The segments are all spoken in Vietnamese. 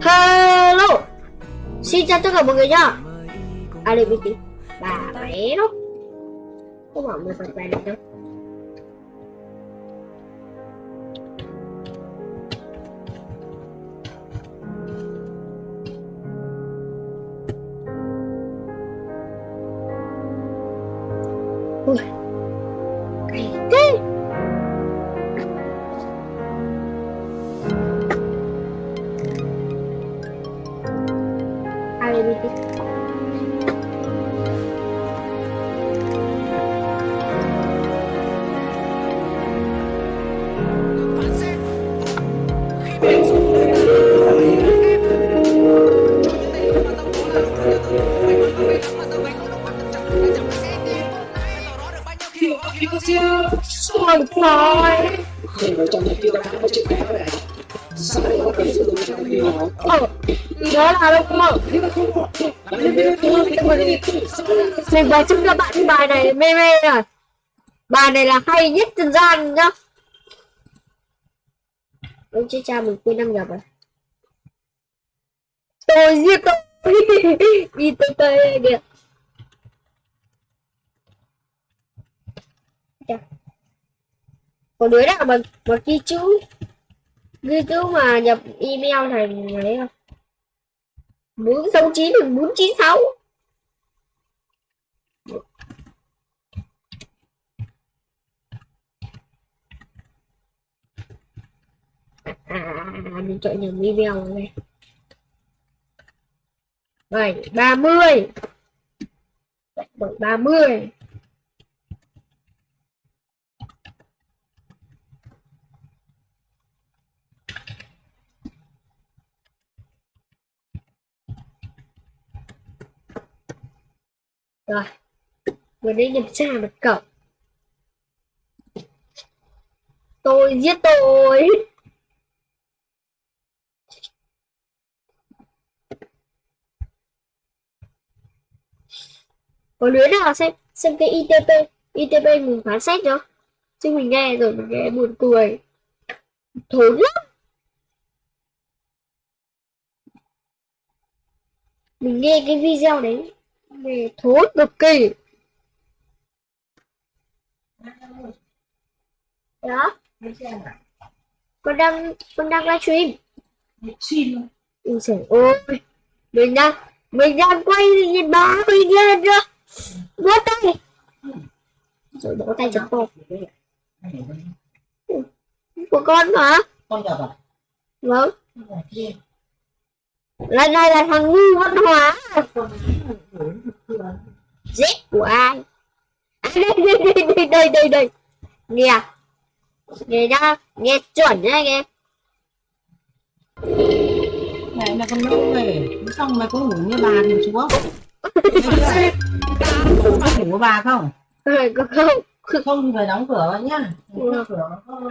Hello. Xin chào tất cả mọi người nhá. À đây tí. Bà mẹ nó Có bảo người phải bài được đâu? Có chiếc áo này Sao lại có thể sử trong khi họ Ờ Đó là đâu cũng mở Mình vừa chúc các bạn bài này mê mê rồi Bài này là hay nhất trần gian nhá Ông chị cha mình quên năm nhập rồi Tôi giết tôi Đi tới tới kìa còn đứa nào mà, mà ghi chữ Ghi chữ mà nhập email thành ấy không? Bốn sáu chín bốn chín sáu. À mình chọn nhầm email rồi này. Bảy ba mươi. Bảy ba mươi. Rồi. Mình đi nhập ra mật khẩu tôi giết tôi. Có lưới nào xem xem cái itp itp mình phán xét chưa chứ mình nghe rồi mình nghe buồn cười. Thốn lắm. Mình nghe cái video đấy về thối cực kỳ. Đó. Con đang con đang livestream stream. Ui trời ơi. Mình đang mình đang quay nhìn báo mình lên chưa bó tay rồi bó tay chật con của con mà Con nhập à? vâng. Lần này là thằng ngu văn hóa giết của ai? À, đây đây đây đây đây đây đây nghe. Nghe nhá nghe chuẩn nhá nghe. Mẹ là con nữ về? Xong mày có ngủ như bà thì chúa Có ngủ với bà không? có không? Không thì phải đóng cửa vào nhá. Đóng cửa nó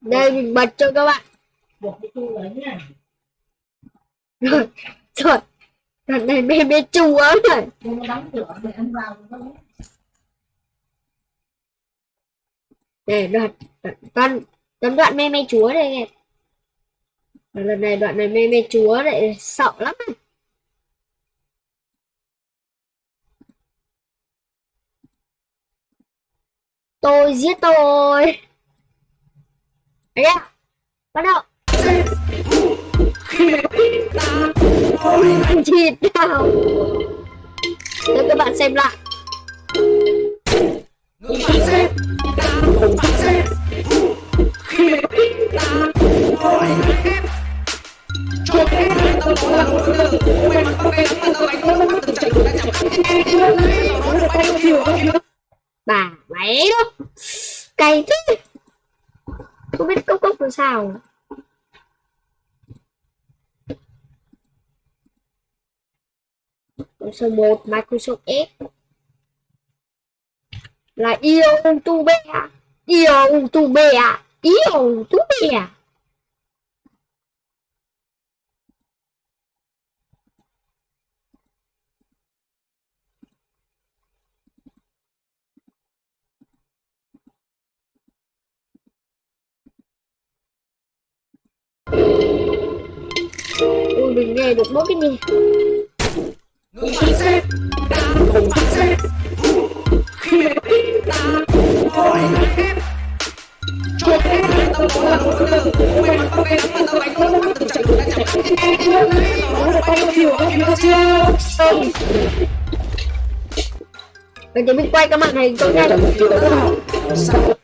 đây mình bật cho các bạn. Buộc cái chu đấy nhá. Rồi rồi lần này mê mê chúa rồi. Nhưng để vào để đoạn đoạn đoạn, đoạn, đoạn mê mê chúa đây nghe lần này đoạn này mê mê chúa lại sợ lắm. Này. tôi giết tôi. Đấy ạ bắt đầu chịt nào cho các bạn xem lại. Bà mẹ đó. Cay thế. Không biết cốc cốc làm sao. Số 1 Microsoft Edge là yêu tu bè. Yêu tu bè. Yêu tu bè. Ui, mình nghe được mỗi cái gì? Ngừng phán xét đã không phán xét khi mẹ đã hỏi cho phép tao có là một từ mày mặc tao nghe mà tao đánh không có từng trận đã chẳng nó được bao nhiêu bao nhiêu chưa không mình chỉ mình quay cái màn này tôi nghe nhanh cho mục tiêu đó sao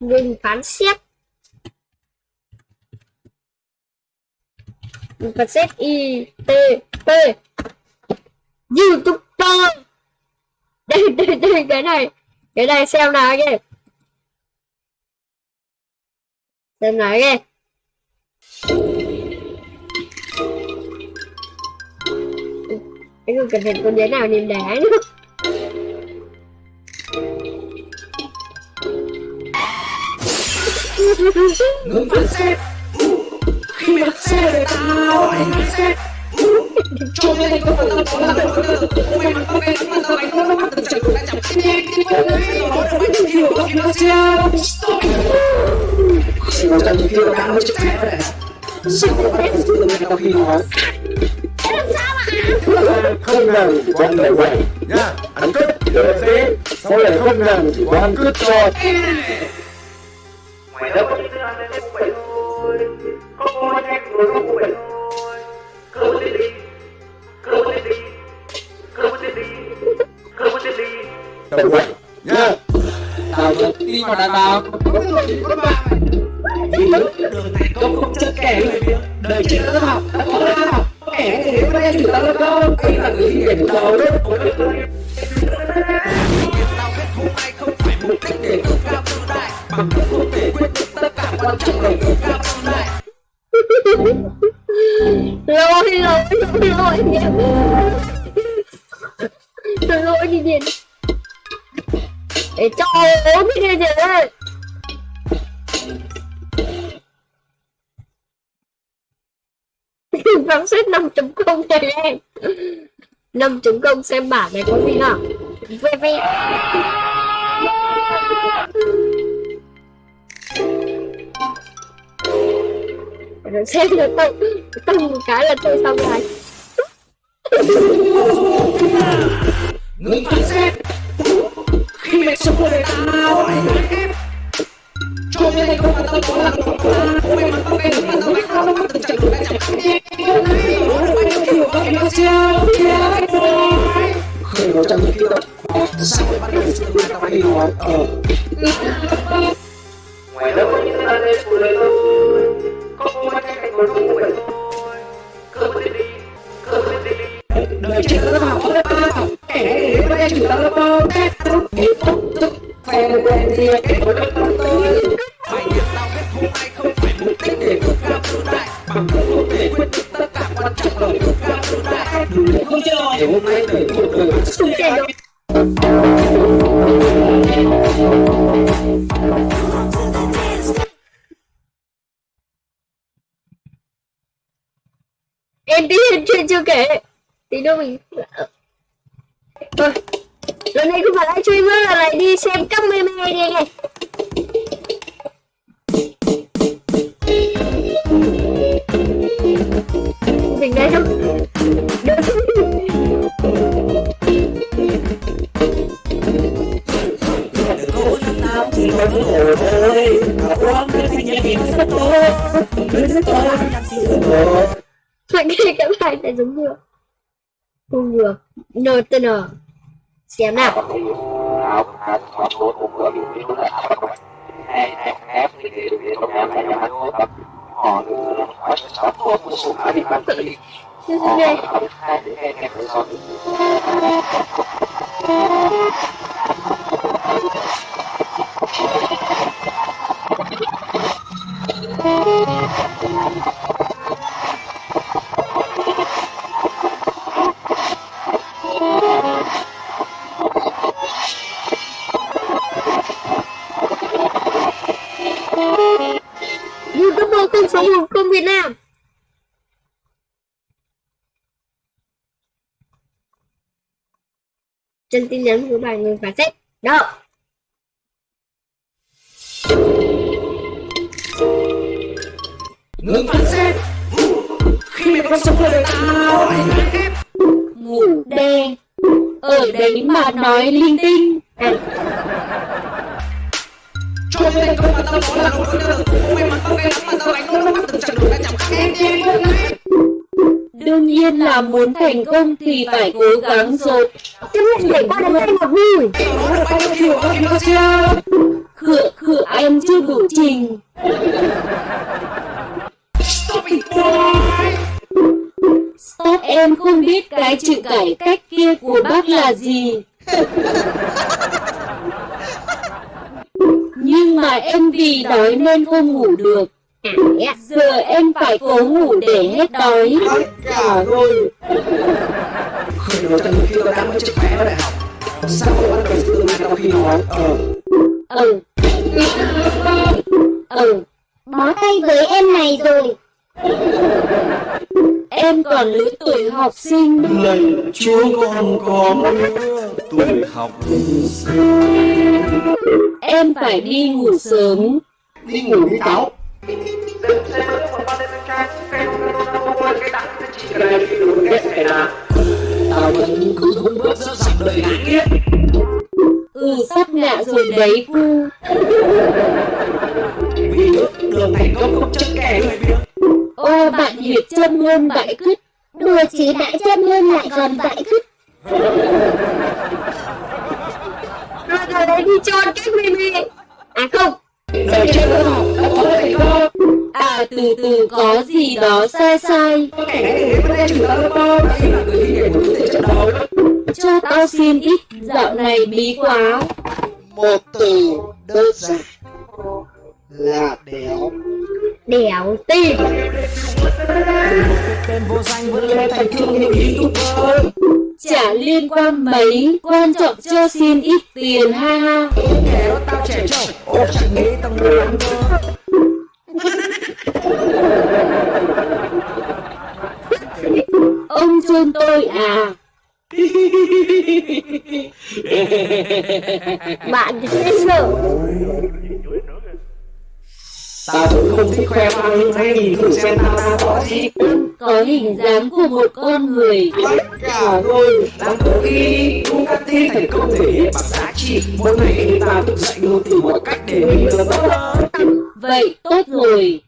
Mình phán xét. Mình phán xét I, T, P. YouTuber Đây đây đây, cái này. Cái này xem nào kìa Xem nào kìa Anh không cần phải con đứa nào niềm đá nữa. Ngừng phán xét khi mẹ xe để tao hỏi phán xét cho nên không phải tao có là một từ mày mặc tao nghe mà tao đánh không có từng trận đã chẳng nó được bao nhiêu điều bao nhiêu chưa chỉ đấu tranh mục tiêu đã mới chụp phép đấy sao các bạn cần tương lai tao khi nói không làm quan lời quẩy nhá ăn cướp rồi thế sau này không làm chỉ quan cướp cho Mày đâu có những thứ ăn vậy thôi Có có nhanh thôi đi cứ đi cứ đi cứ đi nhá tao thật tin vào đàn bà vì đường thành công không chân kẻ người đời trên lớp học đã có lớp học kẻ thì có lẽ chủ tao lớp không đây là người hiển đầu lớp của lớp tao biết không ai không phải mục đích để tự cao tự đại bằng không không thể quyết quan trọng là tự cao tự đại Lỗi lỗi lỗi lỗi Tôi lỗi đi điện Để cho ốm đi điện ơi Phán xét 5.0 này em 5.0 xem bản này có gì nào Ve ve Rồi xem là tôi Tung một cái là tôi xong rồi. Ngừng phán xét khi mẹ sống đời tao hỏi cho nên không có là nghe đánh không có từng chẳng nó được nhiêu bao nhiêu mục tiêu sao lại bắt đầu tương lai tao ờ. Mày đâu có những nên cũng vậy thôi Có rồi cũng vậy thôi Cơ đời trên lớp học lớp ba kẻ thì có chủ tao lớp không tết lúc biết không thức phe gì cái của lớp tôi phải biết tao không ai không phải mục đích để tự cao tự đại bằng không không thể quyết định tất cả quan trọng là tự cao tự đại đủ không chơi để hôm nay đời cuộc đời Không chơi em tí chuyện chưa kể. Tí nữa mình thôi, lần này không phải live chơi nữa là lại đi xem các mê đi anh em mình đây không? Thì tôi vẫn ngủ thôi Mà uống cái thiên nhiên thì nó rất tốt Đứa rất cái cái bài này giống chưa? Không được. NTN. Xem nào. Chưa thấy đây. Chân tin nhắn của bài người phá sách. Đó. Ngừng phán xét Khi mày còn sống với đời tao ngủ đen ở đấy mà nói linh tinh. Cho nên không mà tao nói là không được Ôi mà tao ghét lắm mà tao đánh nó bắt từng chặng đường đã chẳng khác em em đương nhiên là muốn thành công thì phải cố gắng rồi. Chứ không thể qua được đây một vui. Khựa khựa em chưa đủ trình. Stop it boy. Stop em không biết cái chữ cải cách kia của bác là gì. Nhưng mà em vì đói nên không ngủ được. Giờ em phải cố ngủ để hết đói. Cả rồi Khởi đầu từ khi tao đang mới chữ khỏe ở đại học. Sao tao bắt đầu tự mai tao khi nói? Ờ. Ừ. Ừ. Bó tay với em này rồi. em còn lứa tuổi học sinh. Lạy chúa con có tuổi học. Em phải đi ngủ sớm. Đi ngủ đi cháu Ừ sắp ngạ rồi đấy cu Vì đường thành công không chân kẻ người biết ô bạn hiệp châm hơn bãi cứt Đùa chứ đã châm hơn lại còn vãi cứt. Rồi rồi đấy đi trôn cái mimi. À không. Đời trên lớp học. Đã có thành công à từ từ có gì đó sai sai. Này thì người đi để thể trận đấu. Cho tao xin ít. Dạo này bí quá. Một từ đơn giản là đéo Đẻo youtuber chả liên quan mấy quan trọng cho xin ít tiền ha ha. Ông chôn tôi à? Bạn dễ sợ. Tao cũng không thích khoe khoang hãy nhìn thử xem tao đang có gì có hình dáng của một con người. Cả rồi. Làm cố ghi Bugatti thành công thể hiện bằng giá trị. Mỗi ngày khi tao thức dậy luôn tìm mọi cách để mình được tốt vậy tốt rồi.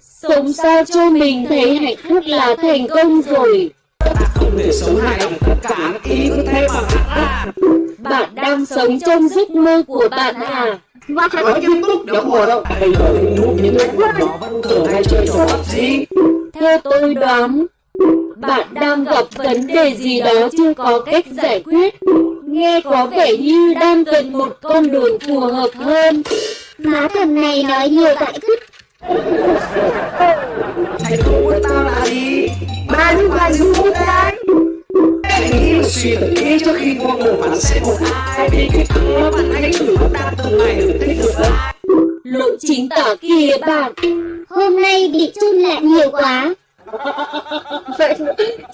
Sống sao cho mình thấy hạnh phúc là thành công rồi. Ta không để sống hài lòng tất cả ý cứ thế mà bạn đang sống trong giấc mơ của bạn à Và Nói nghiêm túc đéo mùa đâu Bây giờ thì núp những cái quần đó vẫn thường hay chơi trò PUBG theo tôi đoán bạn đang gặp vấn đề gì đó chưa có cách giải quyết nghe có vẻ như đang cần một con đường phù hợp hơn má thằng này nói nhiều vãi cứt. Thành công của tao là gì? Ba lúc là du đấy. Hãy nghĩ và suy thật kỹ trước khi mua một phản xét một ai Vì cái thằng bạn hãy thử bắt ta từng ngày được thích được ai lộ chính tả kìa bạn Hôm nay bị chun lại nhiều quá. Vậy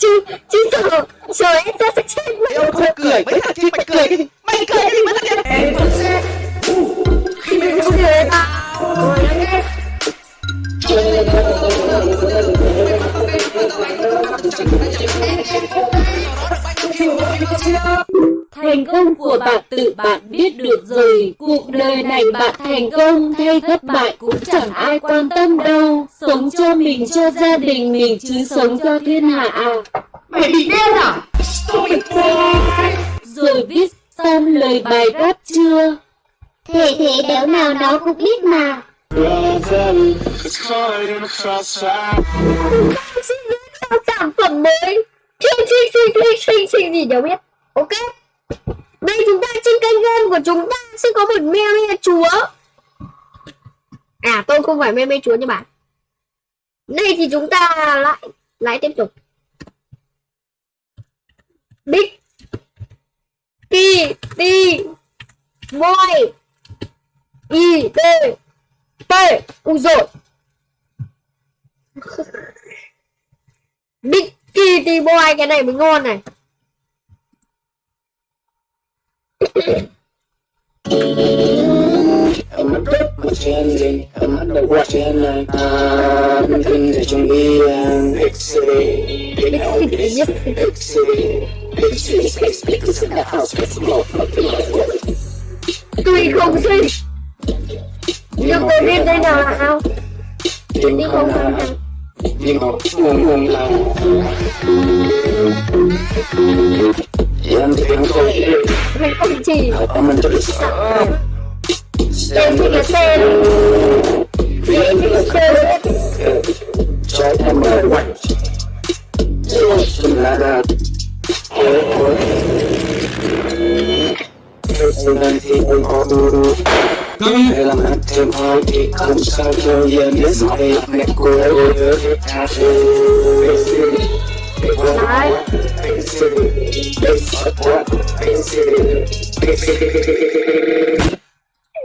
chứ chứ sợ sợ em ta sẽ chết mất. Không cười mấy thằng kia mày cười gì Mày cười gì mà thằng kia Em vẫn sẽ Khi mình không Người ta rồi đấy. Thành công của bạn tự bạn biết được rồi. Cuộc đời này bạn thành công hay thất bại cũng chẳng ai quan tâm đâu. Sống cho mình, cho gia đình mình, chứ sống cho thiên hạ à. Mày bị điên à? Rồi viết xong lời bài rap chưa? Thể thế béo nào nó cũng biết mà. sản phẩm mới xin xin xin xin xinh xinh gì đều biết. Ok? Đây chúng ta trên kênh game của chúng ta sẽ có một me me chúa. À tôi không phải me me chúa như bạn. Đây thì chúng ta lại lại tiếp tục. Big e, t t boy i t t ui rồi. Big Kitty Boy cái này mới ngon này. Em mất rất mà chen lên Em mất đầu qua chen lên À, mình thân ở trong đi Big City Big House Big City Big City Space Big City Big House Big City Tuy không xinh Nhưng tôi biết đây là ao Nhưng không phải nhưng mà nguồn nguồn là Em tiếng không Mình không chỉ mình cho được sợ Em thích cái tên Em thích cái tên cho em mở quạnh Chúng là là Ôi ôi Hôm nay thì anh có đu làm ăn thêm thì không sao. Cho biết mẹ cô City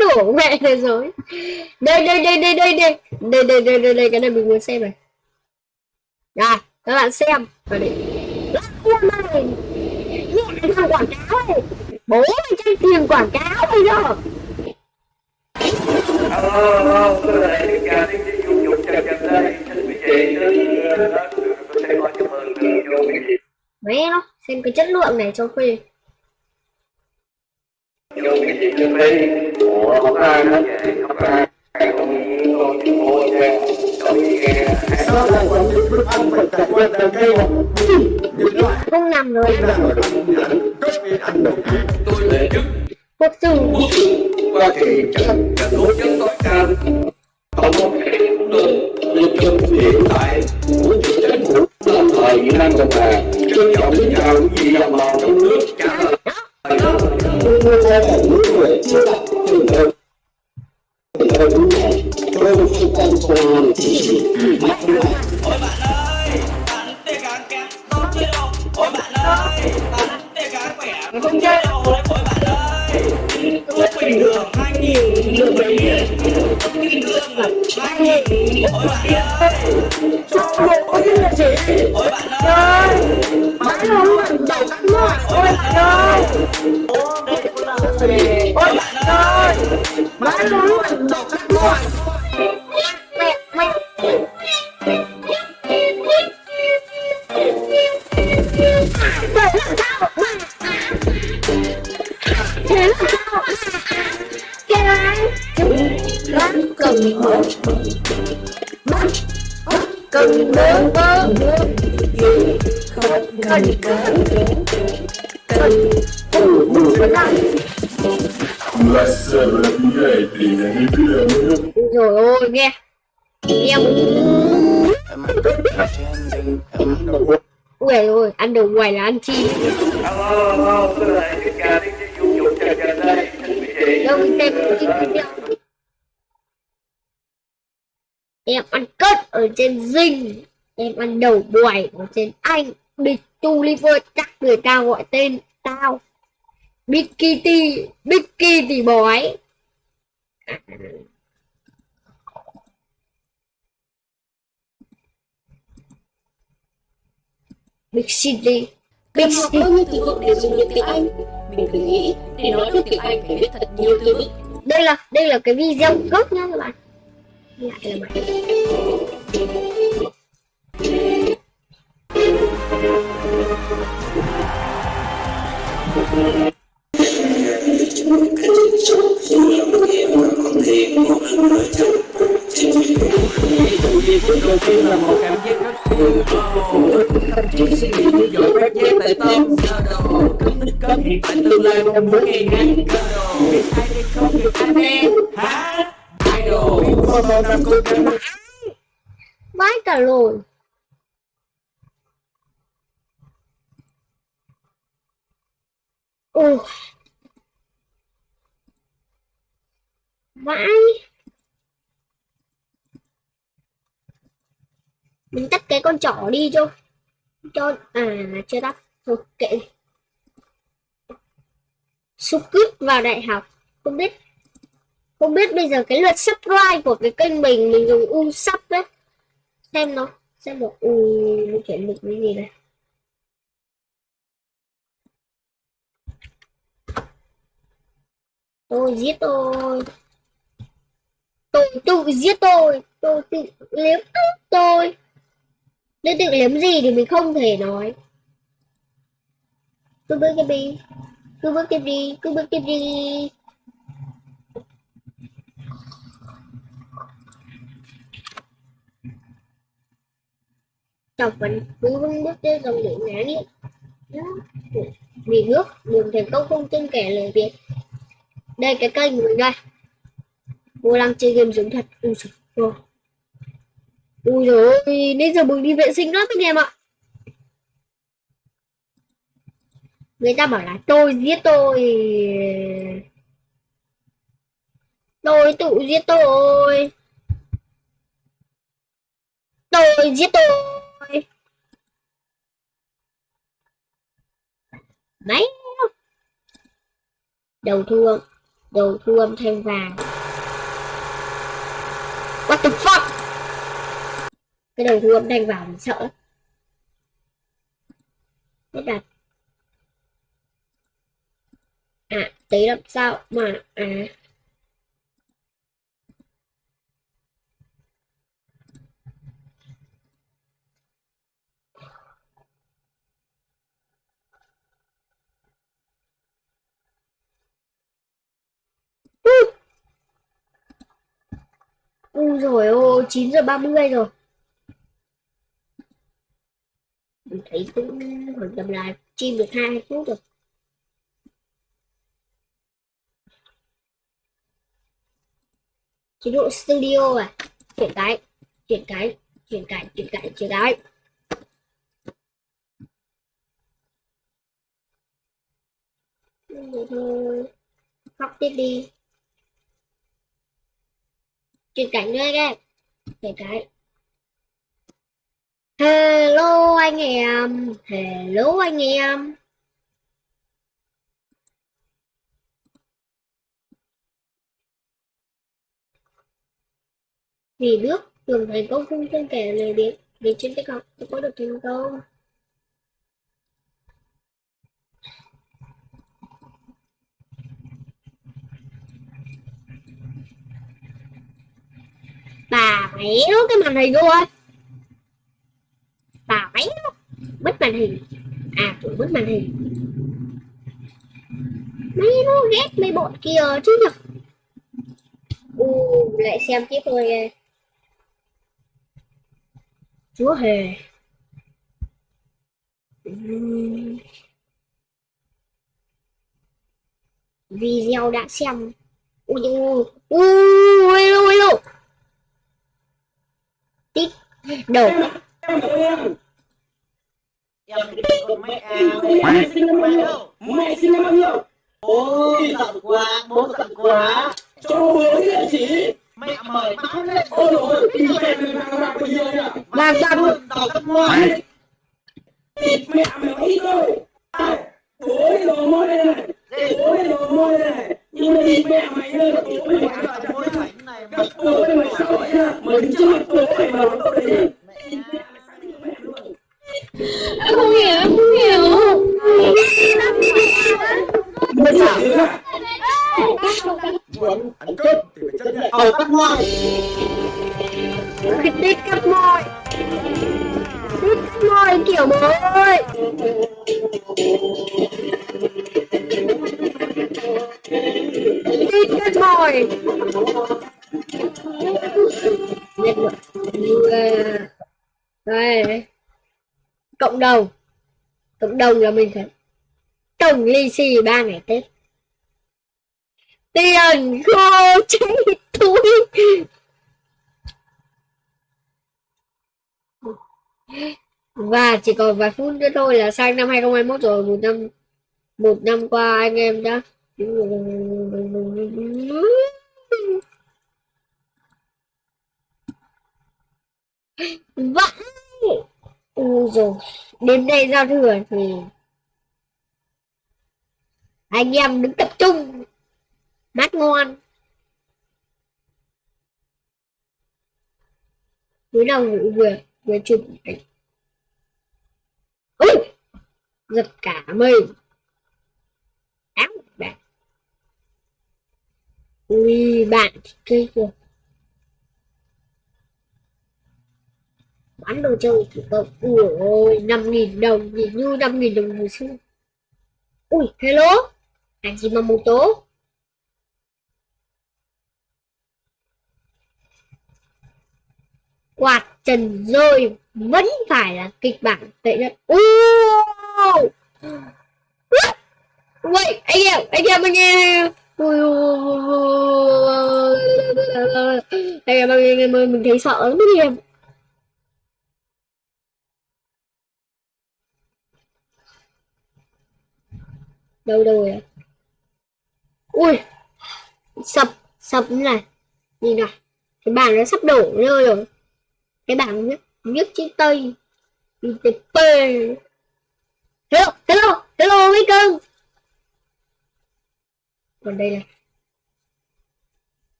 Đổ mẹ thế rồi. Đây đây đây đây đây đây. Đây đây đây đây đây cái này mình muốn xem này. Rồi các bạn xem. Vào đây. Lắc khuôn này. Nhẹ thằng quảng cáo này. Bố mày tranh tiền quảng cáo bây giờ Alo, tôi lại tất cả những cái dung chào chào đây. Xin quý vị đến có mừng vô quý vị. Mẹ nó Xem cái chất lượng này cho phê Vô quý vị không vậy, Không nằm rồi Tôi Quốc sư qua thì chắc là đối chất tối cao. tổng có đường cũng được. Hiện tại Muốn thực tế của Lâm thời Việt Nam Cộng Hòa Trân trọng xin chào những gì đồng bào trong nước Trả lời Tôi theo một nước người chưa đặt Trường hợp Thời đúng này Tôi không quan quan chỉ chỉ Mắt này Oh my god! Ôi, nghe. Em ui ôi, ăn đồ ngoài là ăn chim đâu em ăn cất ở trên dinh em ăn đầu bòi ở trên anh. Big tuliver chắc người ta gọi tên tao. Big kitty big kitty bói big city. Big Cần học city. Bao nhiêu từ vựng để dùng được tiếng Anh? Mình cứ nghĩ, để nói được tiếng Anh phải biết thật nhiều từ vựng. đây là đây là cái video gốc nhá các bạn. Lại là mày cái chuyện xấu dù là một điều mà không lần nói thật trên việc Vì phút đầu tiên là một cảm giác rất buồn Không chỉ suy nghĩ như dội phát giác tại tâm sơ đồ Cấm đích cấm hiện tại tương lai trong mỗi ngày ngắn cơ đồ Biết ai hay không biết anh đen Hả? Idol Có một năm cố gắng vãi cả rồi ôi vãi mình tắt cái con trỏ đi cho cho à chưa tắt. Thôi kệ đi. cướp vào đại học. Không biết không biết bây giờ cái lượt subscribe của cái kênh mình mình dùng u sub đấy. Xem nó, xem được u ừ, nó chuyển được cái gì đây. Tôi giết tôi. Tôi tự giết tôi. Tôi tự liếm tôi nếu tự liếm gì thì mình không thể nói. Cứ bước tiếp đi. Cứ bước tiếp đi, cứ bước tiếp đi. Chọc vẫn cứ vững bước trên dòng lửa ngã đi. Vì nước đường thành công không tin kẻ lời việt. Đây cái kênh của mình đây vô lăng chơi game giống thật ui giời ui dồi ôi, nên giờ mình đi vệ sinh lắm anh em ạ. Người ta bảo là tôi giết tôi. Tôi tự giết tôi. Tôi giết tôi. Mấy đầu thu âm đầu thu âm thêm vàng. What the fuck? Cái đầu thu âm thanh vàng mình sợ. Lắm biết đặt. À tí làm sao mà à. Ui. Rồi ôi, 9 giờ 30 rồi. Mình thấy cũng khoảng cầm lại chim được hai phút rồi. Chế độ studio à. Chuyển cái, chuyển cái, chuyển cái, chuyển cái, chuyển cái. Rồi thôi. Học tiếp đi chuyển cảnh nữa các chuyển cái hello anh em. Hello anh em. Vì nước đường thành công không trên kẻ lời biết vì trên cái học có được thành công bà méo cái màn hình luôn bà máy bích màn hình. À tụi bích màn hình. Mấy nó ghét mấy bọn kia chứ nhở? U, lại xem tiếp thôi. Chúa hề. Video đã xem. Ui ui ui ui ui tít đầu. Mẹ à Mẹ sinh năm bao nhiêu Mẹ sinh năm bao nhiêu? Ôi giận quá Bố giận quá. Cho bố địa chỉ. Mẹ mời máu lên. Ôi dồi Cái mẹ mình vàng bạc bây giờ nhỉ? Vàng bạc. Tao cấp ngoài Thịt mẹ mày ít thôi. Bố đi đồ môi đây này. Bố đi đồ môi đây này. Nhưng mà thịt mẹ mày là bố mày quả Gặp bố mày mày sợ nhá. Mày đứng trước mặt bố mày mà nói câu đấy Em không hiểu, em không hiểu. Mày chả được à Muốn ăn cơm thì phải chấp nhận Ờ cắt ngoài cái tít cắt môi. Tít cắt môi kiểu bố ơi. Rồi Nhận cộng đồng. Cộng đồng là mình phải tổng lì xì ba ngày tết. Tiền khô cháy túi và chỉ còn vài phút nữa thôi là sang năm 2021 rồi, một năm một năm qua anh em đã vãi Ui rồi, đến đây giao thừa thì anh em đứng tập trung mát ngon Cuối đầu vừa vừa vừa chụp ảnh. Ui! giật cả mây áo bạn ui, bạn cây kìa. Bán đồ chơi thủ công ui ôi năm nghìn đồng nhìn như năm nghìn đồng hồi xưa ui hello anh chị mà một tố quạt trần rơi vẫn phải là kịch bản tệ nhất ui vậy anh em anh em anh em ui anh em anh em mình thấy sợ lắm anh em đâu đâu rồi ui, sập sập như này. Nhìn này cái bàn nó sắp đổ rơi rồi. Cái bảng nhất nhất chữ tây. ITP hello hello hello mấy cưng còn đây là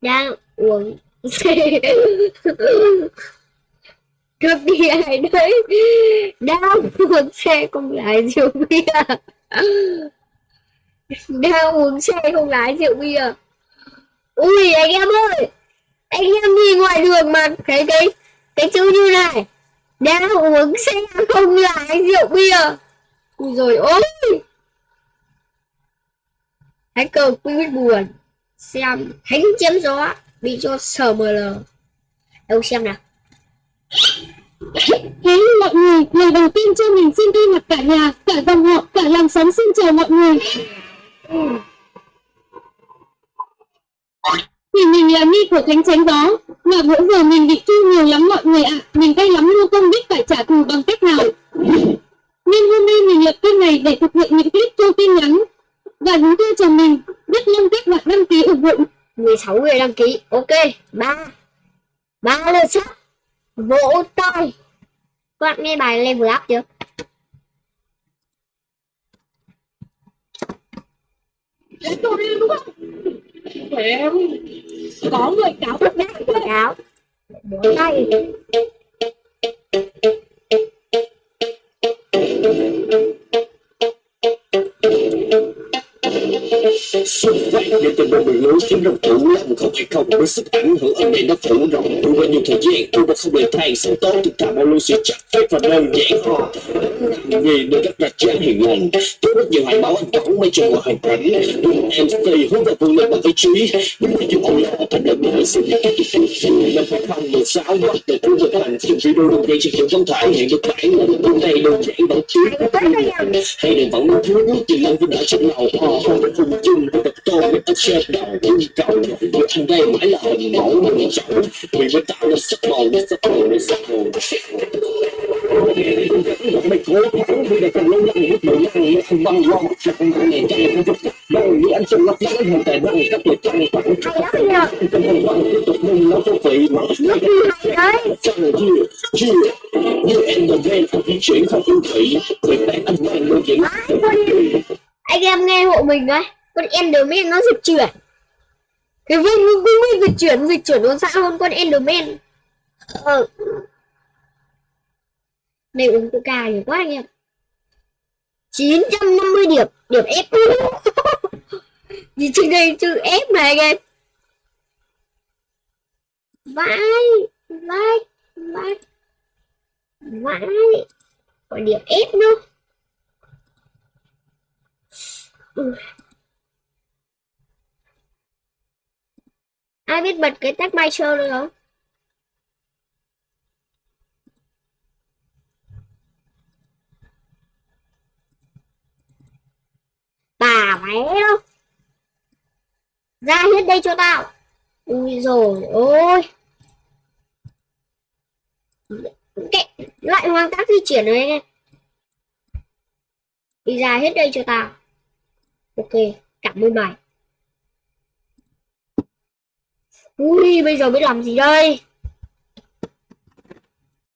đang uống. cướp đi ai đấy. Đang uống xe không lái rượu bia. Đang uống xe không lái rượu bia. Ui, anh em ơi. Anh em đi ngoài đường mà thấy cái cái chữ như này. Đang uống xe không lái rượu bia. Ui rồi ôi. Hacker biết buồn. Xem, thánh chém gió, bị cho sờ mờ lờ. Đâu xem nào. Hey mọi người, ngày đầu tiên cho mình xin thay mặt cả nhà, cả dòng họ, cả làng xóm xin chào mọi người. Thì mình là Ni của Thánh Tránh đó mà bữa giờ mình bị thu nhiều lắm mọi người ạ, mình cay lắm luôn không biết phải trả thù bằng cách nào. Nên hôm nay mình lập kênh này để thực hiện những clip thu tin nhắn. Và chúng tôi chồng mình, rất mong các bạn đăng ký ủng hộ. 16 người đăng ký. Ok ba. Ba lượt sắp vỗ tay. Các bạn nghe bài level up chưa? Em. Có người cáo cáo. Vỗ xung quanh để tình một đường lối khiến đồng thủ lòng không hay không với sức ảnh hưởng âm này nó phủ rộng. Tôi bao nhiêu thời gian tôi đã không để than sống tốt thực thà bao luôn sẽ chắc phép và đơn giản họ vì được các đặt chán hiền lành tôi rất nhiều hãy bảo anh cổng mấy trường hoàn cảnh. Đúng, em stay hướng vào vương lên bằng ý chí. Đúng là dù ổn là thành lập người xin những cái kỹ thuật năm hai không mười sáu bắt đầu cuối được thành trong video đầu tiên chỉ kiểu không thể hiện được bản là hôm nay đơn giản bằng tiếng hay đừng vẫn muốn thiếu nước thì lâu với đã trong lòng họ không được cùng chung với tập tôi với tập xe đầu yêu cầu và anh đây mãi là hình mẫu mình chọn vì mới tạo ra sắc màu để sắc màu để sắc màu. Mày cố gắng vì để cần lâu lắm lúc đầu lăng nó không băng lo một trận này chạy không chút đâu như anh trong lắp lắm hiện tại đang các tuổi lắm nhờ. Trong vòng vòng tiếp tục nâng nó không phải mà rồi chưa, chưa Như em là ven không di chuyển không phương thủy Người ta anh mang đôi dẫn anh em nghe hộ mình đấy con Enderman nó dịch chuyển. Cái viên cũng cũng dịch chuyển dịch chuyển nó xa hơn con Enderman ờ. Này, uống coca nhiều quá anh em. 950 điểm điểm F. Gì trên đây chữ F này anh em. Vãi vãi vãi vãi còn điểm F nữa. Ai biết bật cái tag Master được không? Bà mẹ đâu ra hết đây cho tao. Ui rồi ôi. Cái loại hoang tác di chuyển này này. Đi ra hết đây cho tao. Ok, cảm ơn mày. Ui bây giờ biết làm gì đây?